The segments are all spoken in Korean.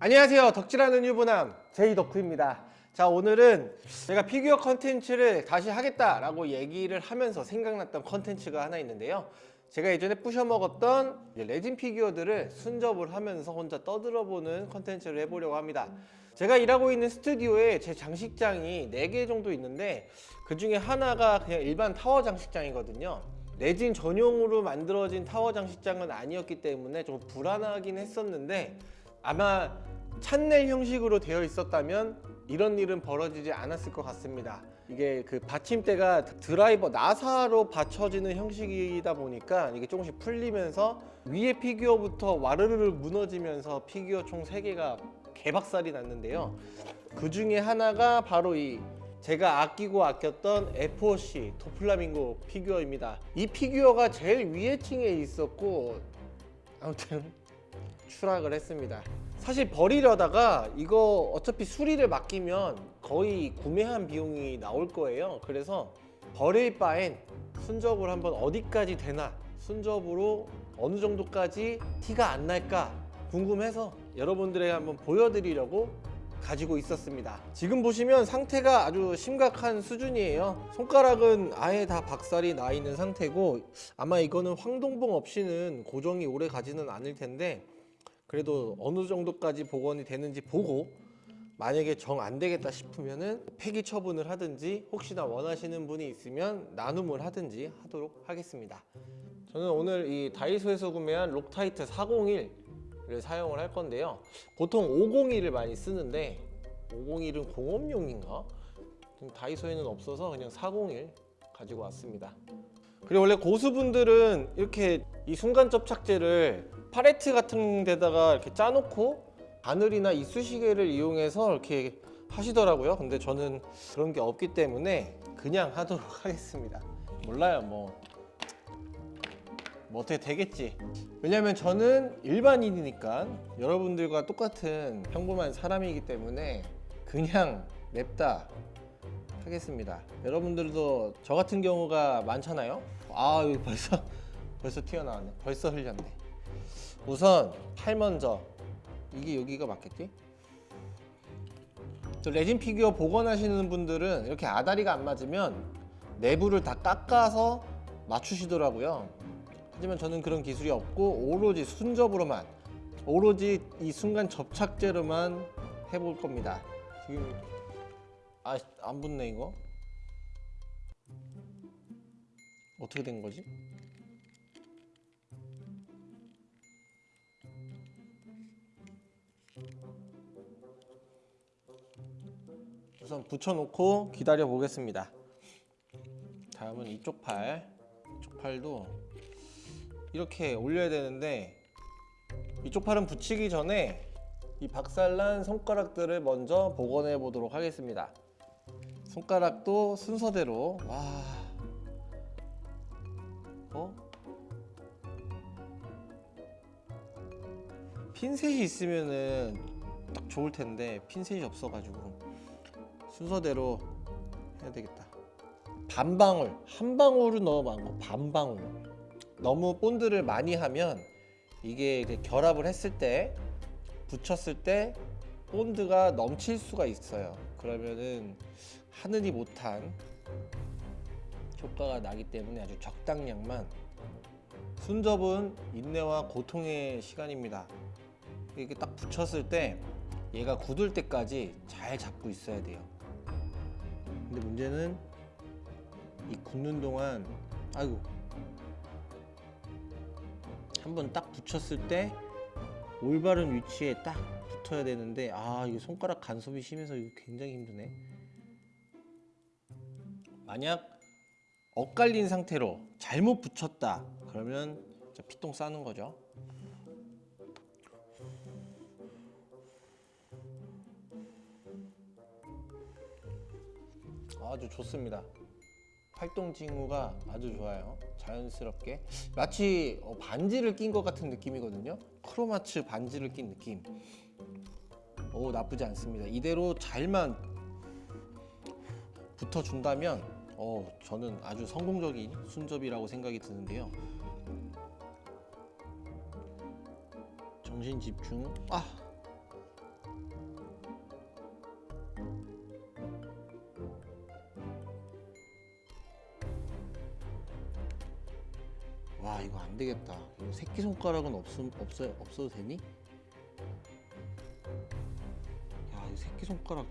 안녕하세요. 덕질하는 유부남 제이 덕후입니다. 자 오늘은 제가 피규어 컨텐츠를 다시 하겠다라고 얘기를 하면서 생각났던 컨텐츠가 하나 있는데요. 제가 예전에 부셔먹었던 레진 피규어들을 순접을 하면서 혼자 떠들어보는 컨텐츠를 해보려고 합니다. 제가 일하고 있는 스튜디오에 제 장식장이 4개 정도 있는데 그 중에 하나가 그냥 일반 타워 장식장이거든요. 레진 전용으로 만들어진 타워 장식장은 아니었기 때문에 좀 불안하긴 했었는데 아마 찬넬 형식으로 되어 있었다면 이런 일은 벌어지지 않았을 것 같습니다. 이게 그 받침대가 드라이버 나사로 받쳐지는 형식이다 보니까 이게 조금씩 풀리면서 위에 피규어부터 와르르르 무너지면서 피규어 총 3개가 개박살이 났는데요. 그 중에 하나가 바로 이 제가 아끼고 아꼈던 FOC 도플라밍고 피규어입니다. 이 피규어가 제일 위에 층에 있었고 아무튼 추락을 했습니다. 사실 버리려다가 이거 어차피 수리를 맡기면 거의 구매한 비용이 나올 거예요. 그래서 버릴 바엔 순접을 한번 어디까지 되나 순접으로 어느 정도까지 티가 안 날까 궁금해서 여러분들에게 한번 보여드리려고 가지고 있었습니다. 지금 보시면 상태가 아주 심각한 수준이에요. 손가락은 아예 다 박살이 나 있는 상태고 아마 이거는 황동봉 없이는 고정이 오래 가지는 않을 텐데 그래도 어느 정도까지 복원이 되는지 보고 만약에 정 안 되겠다 싶으면은 폐기 처분을 하든지 혹시나 원하시는 분이 있으면 나눔을 하든지 하도록 하겠습니다. 저는 오늘 이 다이소에서 구매한 록타이트 401을 사용을 할 건데요. 보통 501을 많이 쓰는데 501은 공업용인가? 다이소에는 없어서 그냥 401 가지고 왔습니다. 그리고 원래 고수분들은 이렇게 이 순간 접착제를 팔레트 같은 데다가 이렇게 짜놓고 바늘이나 이쑤시개를 이용해서 이렇게 하시더라고요. 근데 저는 그런 게 없기 때문에 그냥 하도록 하겠습니다. 몰라요 뭐, 뭐 어떻게 되겠지. 왜냐면 저는 일반인이니까 여러분들과 똑같은 평범한 사람이기 때문에 그냥 냅다 하겠습니다. 여러분들도 저 같은 경우가 많잖아요. 아 벌써 벌써 튀어나왔네. 벌써 흘렸네 우선 팔 먼저 이게 여기가 맞겠지? 저 레진 피규어 복원하시는 분들은 이렇게 아다리가 안 맞으면 내부를 다 깎아서 맞추시더라고요 하지만 저는 그런 기술이 없고 오로지 순접으로만 오로지 이 순간 접착제로만 해볼 겁니다 지금 아 안 붙네 이거 어떻게 된 거지? 우선 붙여놓고 기다려 보겠습니다. 다음은 이쪽 팔 이쪽 팔도 이렇게 올려야 되는데 이쪽 팔은 붙이기 전에 이 박살난 손가락들을 먼저 복원해 보도록 하겠습니다. 손가락도 순서대로 와. 어? 핀셋이 있으면은 딱 좋을 텐데 핀셋이 없어가지고 순서대로 해야 되겠다. 반 방울 한 너무 많고 반 방울. 너무 본드를 많이 하면 이게 결합을 했을 때 붙였을 때 본드가 넘칠 수가 있어요. 그러면은 하늘이 못한 효과가 나기 때문에 아주 적당량만 순접은 인내와 고통의 시간입니다. 이렇게 딱 붙였을 때 얘가 굳을 때까지 잘 잡고 있어야 돼요 근데 문제는 이 굳는 동안 아이고. 한 번 딱 붙였을 때 올바른 위치에 딱 붙어야 되는데 아 이게 손가락 간섭이 심해서 이거 굉장히 힘드네. 만약 엇갈린 상태로 잘못 붙였다 그러면 피똥 싸는 거죠 아주 좋습니다. 활동 징후가 아주 좋아요. 자연스럽게. 마치 어, 반지를 낀 것 같은 느낌이거든요. 크로마츠 반지를 낀 느낌. 오 나쁘지 않습니다. 이대로 잘만 붙어준다면 어, 저는 아주 성공적인 순접이라고 생각이 드는데요. 정신 집중. 아 안 되겠다. 이거 새끼 손가락은 없 없어 없어도 되니? 야, 이 새끼 손가락.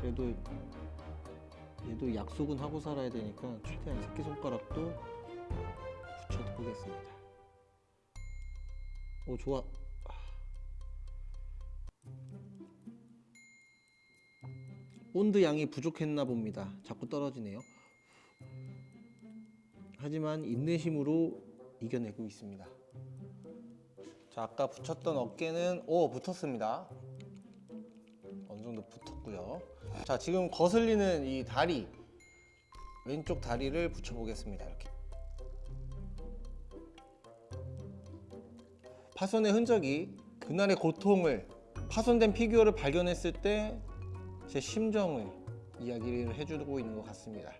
그래도 얘도 약속은 하고 살아야 되니까 최대한 새끼 손가락도 붙여 보겠습니다. 오 좋아. 본드 양이 부족했나 봅니다. 자꾸 떨어지네요. 하지만 인내심으로 이겨내고 있습니다. 자 아까 붙였던 어깨는 오 붙었습니다. 어느 정도 붙었고요. 자 지금 거슬리는 이 다리 왼쪽 다리를 붙여보겠습니다. 이렇게 파손의 흔적이 그날의 고통을 파손된 피규어를 발견했을 때 제 심정을 이야기를 해주고 있는 것 같습니다.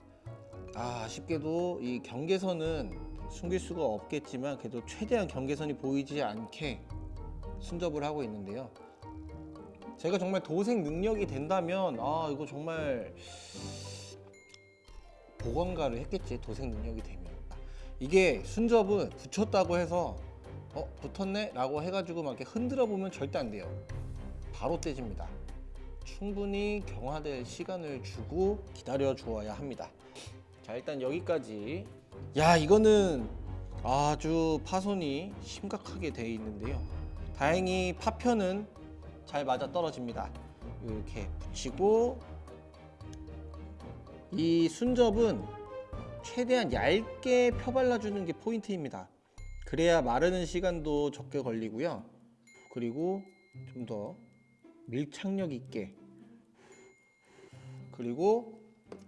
아, 아쉽게도 이 경계선은 숨길 수가 없겠지만 그래도 최대한 경계선이 보이지 않게 순접을 하고 있는데요. 제가 정말 도색 능력이 된다면 아 이거 정말 보건가를 했겠지 도색 능력이 되면 이게 순접은 붙였다고 해서 어 붙었네? 라고 해가지고 막 이렇게 흔들어 보면 절대 안 돼요. 바로 떼집니다. 충분히 경화될 시간을 주고 기다려 주어야 합니다. 자 일단 여기까지. 야 이거는 아주 파손이 심각하게 되어 있는데요. 다행히 파편은 잘 맞아 떨어집니다. 이렇게 붙이고 이 순접은 최대한 얇게 펴발라주는 게 포인트입니다 그래야 마르는 시간도 적게 걸리고요. 그리고 좀 더 밀착력 있게 그리고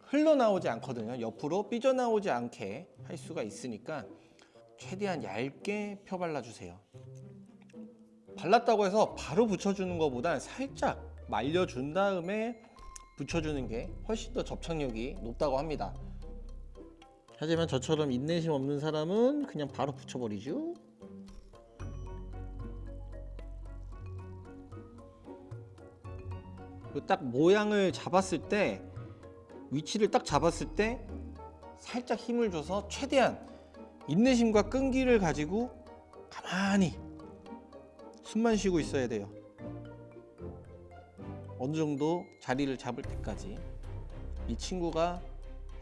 흘러나오지 않거든요. 옆으로 삐져나오지 않게 할 수가 있으니까 최대한 얇게 펴 발라 주세요. 발랐다고 해서 바로 붙여주는 것보단 살짝 말려준 다음에 붙여주는 게 훨씬 더 접착력이 높다고 합니다 하지만 저처럼 인내심 없는 사람은 그냥 바로 붙여버리죠. 그딱 모양을 잡았을 때 위치를 딱 잡았을 때 살짝 힘을 줘서 최대한 인내심과 끈기를 가지고 가만히 숨만 쉬고 있어야 돼요. 어느 정도 자리를 잡을 때까지. 이 친구가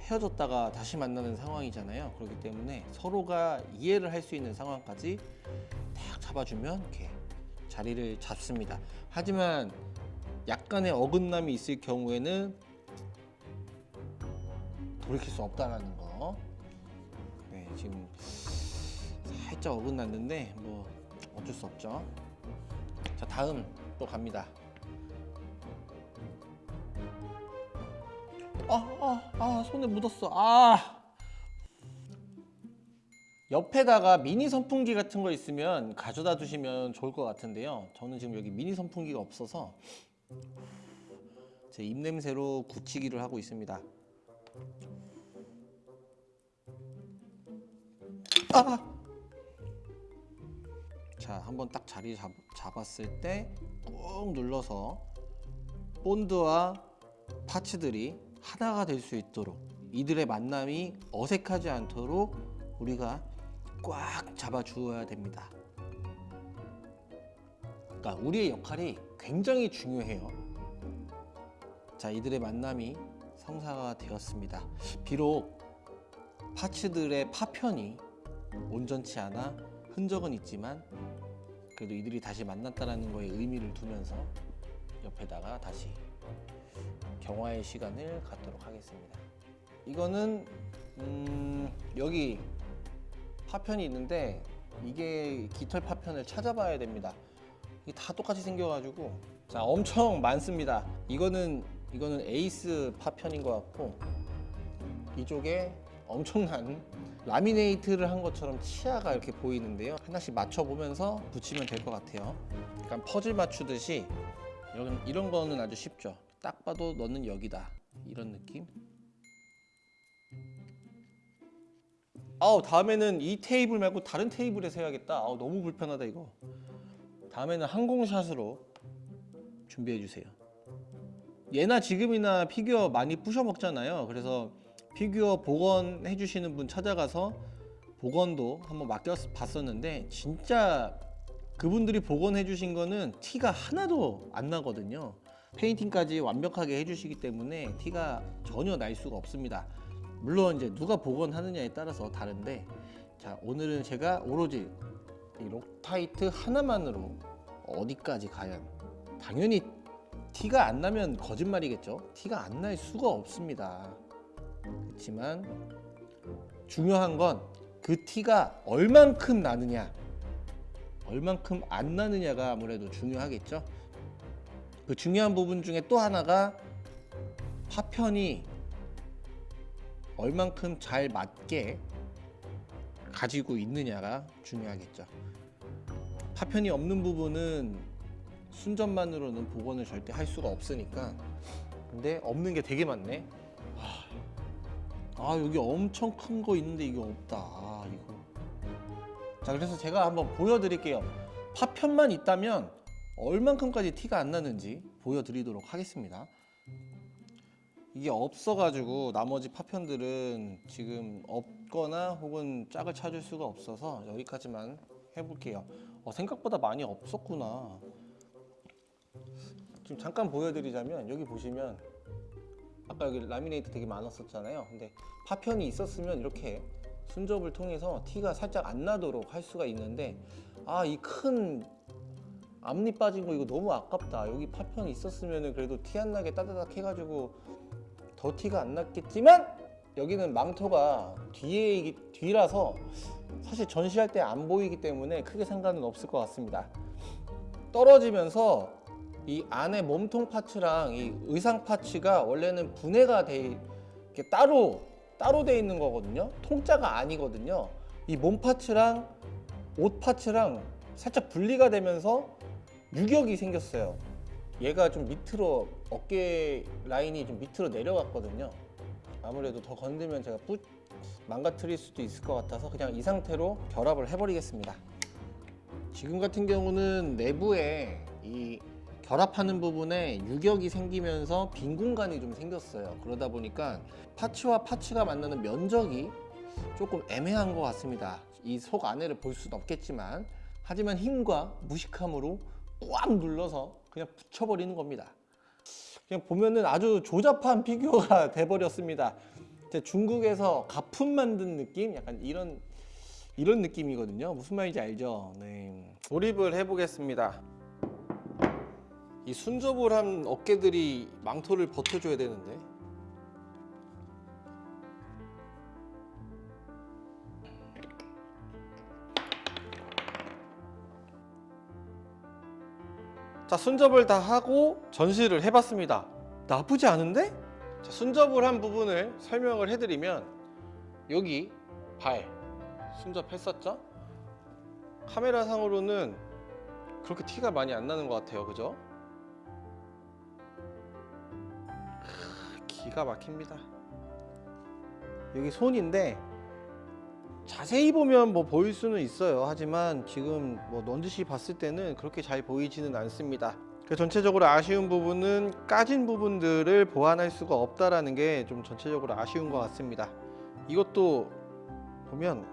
헤어졌다가 다시 만나는 상황이잖아요. 그렇기 때문에 서로가 이해를 할 수 있는 상황까지 딱 잡아주면 이렇게 자리를 잡습니다. 하지만 약간의 어긋남이 있을 경우에는 돌이킬 수 없다라는 거. 네, 지금 살짝 어긋났는데 뭐 어쩔 수 없죠. 자 다음 또 갑니다 아, 아, 아, 손에 묻었어. 아. 옆에다가 미니 선풍기 같은 거 있으면 가져다 두시면 좋을 것 같은데요. 저는 지금 여기 미니 선풍기가 없어서 제 입냄새로 굳히기를 하고 있습니다. 아! 자, 한번 딱 자리 잡, 잡았을 때 꾹 눌러서 본드와 파츠들이 하나가 될 수 있도록 이들의 만남이 어색하지 않도록 우리가 꽉 잡아 주어야 됩니다. 그러니까 우리의 역할이 굉장히 중요해요. 자, 이들의 만남이 성사가 되었습니다. 비록 파츠들의 파편이 온전치 않아 흔적은 있지만 그래도 이들이 다시 만났다는 거에 의미를 두면서 옆에다가 다시 경화의 시간을 갖도록 하겠습니다. 이거는 음, 여기 파편이 있는데 이게 깃털 파편을 찾아봐야 됩니다. 이게 다 똑같이 생겨가지고 자 엄청 많습니다. 이거는 이거는 에이스 파편인 것 같고 이쪽에 엄청난 라미네이트를 한 것처럼 치아가 이렇게 보이는데요. 하나씩 맞춰보면서 붙이면 될 것 같아요. 약간 퍼즐 맞추듯이 여기 이런 거는 아주 쉽죠. 딱 봐도 너는 여기다. 이런 느낌? 아우 다음에는 이 테이블 말고 다른 테이블에서 해야겠다. 아우 너무 불편하다 이거. 다음에는 항공샷으로 준비해 주세요. 예나 지금이나 피규어 많이 부셔 먹잖아요. 그래서 피규어 복원해 주시는 분 찾아가서 복원도 한번 맡겨 봤었는데 진짜 그분들이 복원해 주신 거는 티가 하나도 안 나거든요. 페인팅까지 완벽하게 해주시기 때문에 티가 전혀 날 수가 없습니다. 물론 이제 누가 복원하느냐에 따라서 다른데 자 오늘은 제가 오로지 이 록타이트 하나만으로 어디까지 과연 당연히 티가 안 나면 거짓말이겠죠. 티가 안 날 수가 없습니다. 그렇지만 중요한 건 그 티가 얼만큼 나느냐 얼만큼 안 나느냐가 아무래도 중요하겠죠 그 중요한 부분 중에 또 하나가 파편이 얼만큼 잘 맞게 가지고 있느냐가 중요하겠죠. 파편이 없는 부분은 순전만으로는 복원을 절대 할 수가 없으니까 근데 없는 게 되게 많네. 아, 아 여기 엄청 큰 거 있는데 이게 없다. 자 그래서 제가 한번 보여드릴게요. 파편만 있다면 얼만큼까지 티가 안 나는지 보여드리도록 하겠습니다. 이게 없어가지고 나머지 파편들은 지금 없거나 혹은 짝을 찾을 수가 없어서 여기까지만 해볼게요. 어, 생각보다 많이 없었구나. 지금 잠깐 보여드리자면 여기 보시면 아까 여기 라미네이트 되게 많았었잖아요. 근데 파편이 있었으면 이렇게 순접을 통해서 티가 살짝 안 나도록 할 수가 있는데 아 이 큰 앞니 빠진 거 이거 너무 아깝다. 여기 파편이 있었으면 그래도 티 안 나게 따다닥 해가지고 더 티가 안 났겠지만 여기는 망토가 뒤에 뒤라서 사실 전시할 때 안 보이기 때문에 크게 상관은 없을 것 같습니다. 떨어지면서 이 안에 몸통 파츠랑 이 의상 파츠가 원래는 분해가 돼 이렇게 따로 따로 돼 있는 거거든요. 통짜가 아니거든요. 이 몸 파츠랑 옷 파츠랑 살짝 분리가 되면서 유격이 생겼어요. 얘가 좀 밑으로 어깨 라인이 좀 밑으로 내려갔거든요. 아무래도 더 건들면 제가 뿌 망가뜨릴 수도 있을 것 같아서 그냥 이 상태로 결합을 해버리겠습니다. 지금 같은 경우는 내부에 이 결합하는 부분에 유격이 생기면서 빈 공간이 좀 생겼어요. 그러다 보니까 파츠와 파츠가 만나는 면적이 조금 애매한 것 같습니다. 이 속 안에를 볼 수는 없겠지만 하지만 힘과 무식함으로 꽉 눌러서 그냥 붙여버리는 겁니다. 그냥 보면은 아주 조잡한 피규어가 돼버렸습니다. 중국에서 가품 만든 느낌? 약간 이런 이런 느낌이거든요. 무슨 말인지 알죠? 네. 조립을 해보겠습니다. 이 순접을 한 어깨들이 망토를 버텨줘야 되는데 자 순접을 다 하고 전시를 해봤습니다 나쁘지 않은데? 자, 순접을 한 부분을 설명을 해드리면 여기 발 순접했었죠? 카메라 상으로는 그렇게 티가 많이 안 나는 것 같아요 그죠? 기가 막힙니다. 여기 손인데 자세히 보면 뭐 보일 수는 있어요. 하지만 지금 뭐 넌지시 봤을 때는 그렇게 잘 보이지는 않습니다. 그 전체적으로 아쉬운 부분은 까진 부분들을 보완할 수가 없다라는 게 좀 전체적으로 아쉬운 것 같습니다. 이것도 보면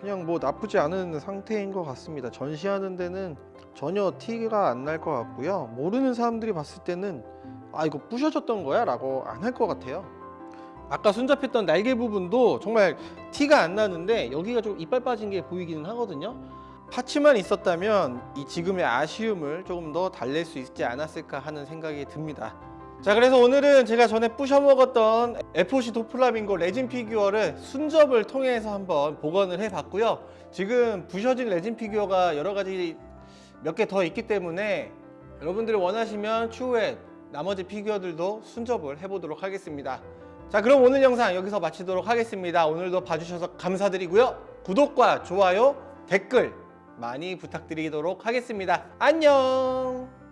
그냥 뭐 나쁘지 않은 상태인 것 같습니다. 전시하는 데는 전혀 티가 안 날 것 같고요. 모르는 사람들이 봤을 때는 아 이거 부셔졌던 거야? 라고 안 할 것 같아요. 아까 순잡했던 날개 부분도 정말 티가 안 나는데 여기가 좀 이빨 빠진 게 보이기는 하거든요. 파츠만 있었다면 이 지금의 아쉬움을 조금 더 달랠 수 있지 않았을까 하는 생각이 듭니다. 자 그래서 오늘은 제가 전에 부셔 먹었던 FOC 도플라밍고 레진 피규어를 순접을 통해서 한번 복원을 해 봤고요. 지금 부셔진 레진 피규어가 여러 가지 몇 개 더 있기 때문에 여러분들이 원하시면 추후에 나머지 피규어들도 순접을 해보도록 하겠습니다. 자 그럼 오늘 영상 여기서 마치도록 하겠습니다. 오늘도 봐주셔서 감사드리고요. 구독과 좋아요 댓글 많이 부탁드리도록 하겠습니다. 안녕